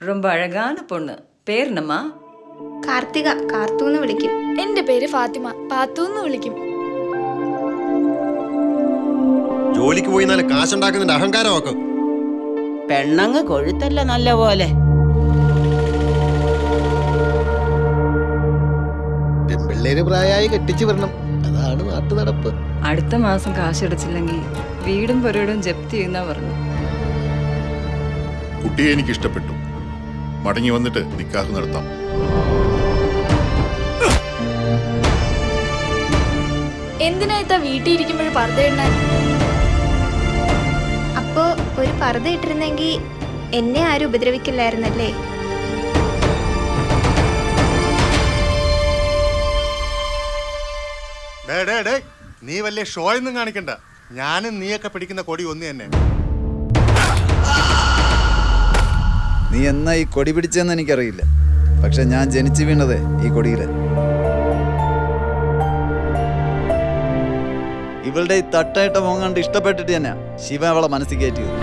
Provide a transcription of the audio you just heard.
ரொம்ப அழகான பொண்ணு பேர் என்னம்மா കാർത്തിക കാർത്തൂന്ന് വിളിക്കും എന്റെ പേര് ഫാത്തിമ പാത്തു എന്ന് വിളിക്കും ജോലിക്ക് പോയി നല്ല കാശുണ്ടാക്കുന്നതിന്റെ അഹങ്കാരമൊക്കെ പെണ്ണങ്ങ് കൊഴുത്തല്ല നല്ല പോലെ പെൺപിള്ളേര് പ്രായമായി കെട്ടിച്ചു വരണം അതാണ് നാട്ടു നടപ്പ് അടുത്ത മാസം കാശടച്ചില്ലെങ്കിൽ വീടും പുരയിടും ജപ്തി ചെയ്യുന്ന പറഞ്ഞു കുട്ടിയെ എനിക്ക് ഇഷ്ടപ്പെട്ടു മടങ്ങി വന്നിട്ട് നിക്കാഹ് നടത്താം. എന്തിനായിത്താ വീട്ടിൽ ഇരിക്കുമ്പോൾ പർദ്ദയിടാൻ അപ്പോ ഒരു പർദ്ദ ഇട്ടിരുന്നെങ്കിൽ എന്നെ ആരും ഉപദ്രവിക്കില്ലായിരുന്നല്ലേ? ഡേ ഡേ ഡേ നീ വലിയ ഷോയൊന്നും കാണിക്കണ്ട. ഞാനും നീയൊക്കെ പിടിക്കുന്ന കൊടി ഒന്ന് തന്നെ എന്നാ ഈ കൊടി പിടിച്ചതെന്ന് എനിക്കറിയില്ല. പക്ഷെ ഞാൻ ജനിച്ചു വീണത് ഈ കൊടിയിൽ ഇവളുടെ ഈ തട്ടായിട്ട മോങ്ങാണ്ട് ഇഷ്ടപ്പെട്ടിട്ട് തന്നെയാ ശിവ അവളെ മനസ്സിൽ കയറ്റിയത്.